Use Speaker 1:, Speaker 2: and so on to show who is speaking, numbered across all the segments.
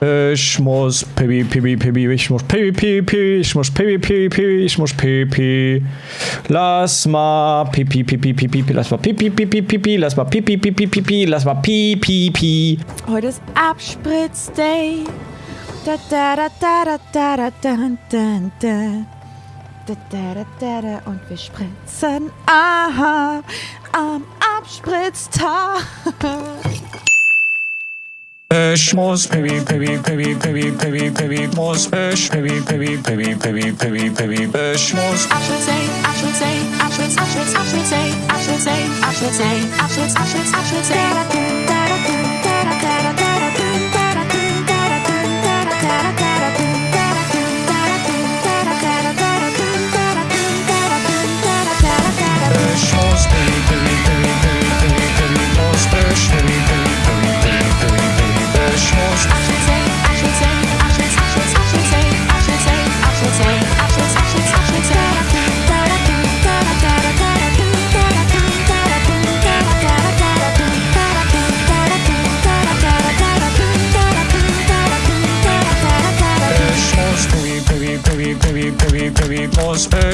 Speaker 1: Ich muss Pipi, Pipi, Pipi, ich muss Pipi, Pipi, ich muss Pipi, Pipi, ich muss Pipi. Lass mal Pipi, Pipi, Pipi, lass mal Pipi, Pipi, Pipi, lass mal Pipi, Pipi, Pipi, lass mal Pipi, Pipi.
Speaker 2: Heute ist Abspritz-Day. Da, da, da, da, da, da, da, da, da. Da, da, da, da, da. Und wir spritzen aha, am Abspritztag.
Speaker 1: Pesh mos peri peri peri peri peri peri mos pesh peri peri peri peri peri peri pesh
Speaker 2: mos. I should say, I should say, I should, I should, I should say, I should say, I
Speaker 1: should say, I should, I should, I should say.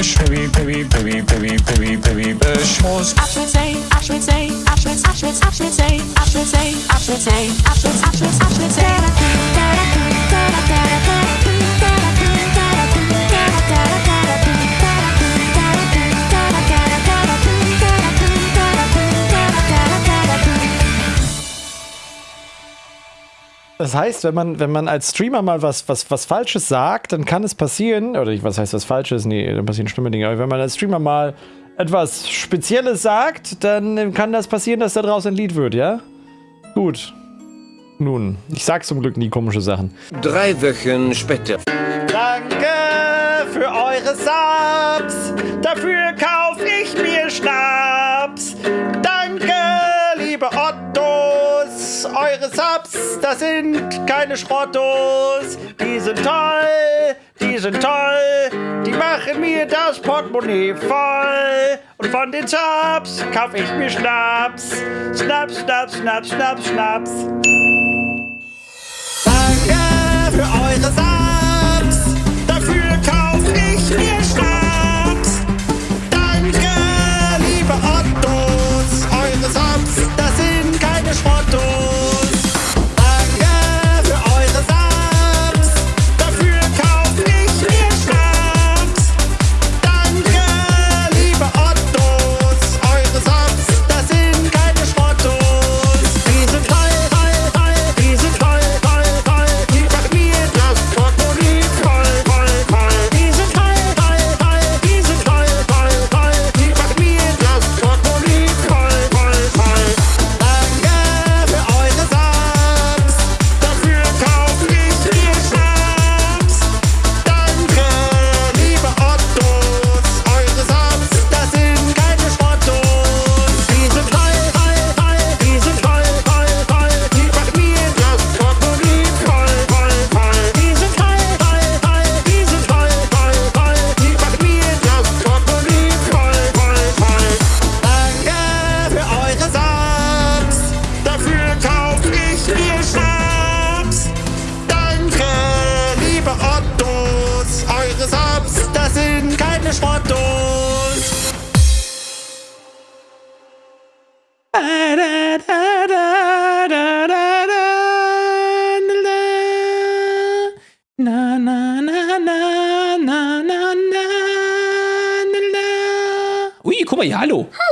Speaker 1: Bush, Billy, Billy, Billy, Billy, Billy, Billy Bush was.
Speaker 2: Abschnittsee, Abschnittsee, Abschnitts, Abschnitts, Abschnittsee, Abschnittsee, Abschnittsee, Abschnitts, Abschnitts, Abschnittsee.
Speaker 3: Das heißt, wenn man, wenn man als Streamer mal was, was, was Falsches sagt, dann kann es passieren, oder ich- was heißt was Falsches? Nee, dann passieren schlimme Dinge. Aber wenn man als Streamer mal etwas Spezielles sagt, dann kann das passieren, dass da draußen ein Lied wird, ja? Gut. Nun, ich sag zum Glück nie komische Sachen.
Speaker 4: Drei Wochen später.
Speaker 3: Danke für eure Subs. Dafür kauf ich das sind keine Schrottos. Die sind toll, die sind toll. Die machen mir das Portemonnaie voll. Und von den Subs kauf ich mir Schnaps. Schnaps, Schnaps, Schnaps, Schnaps, Schnaps. Heute Na Na, na, na, na, na, na, na, na.
Speaker 5: Ui, guck mal hier, hallo. Hallo.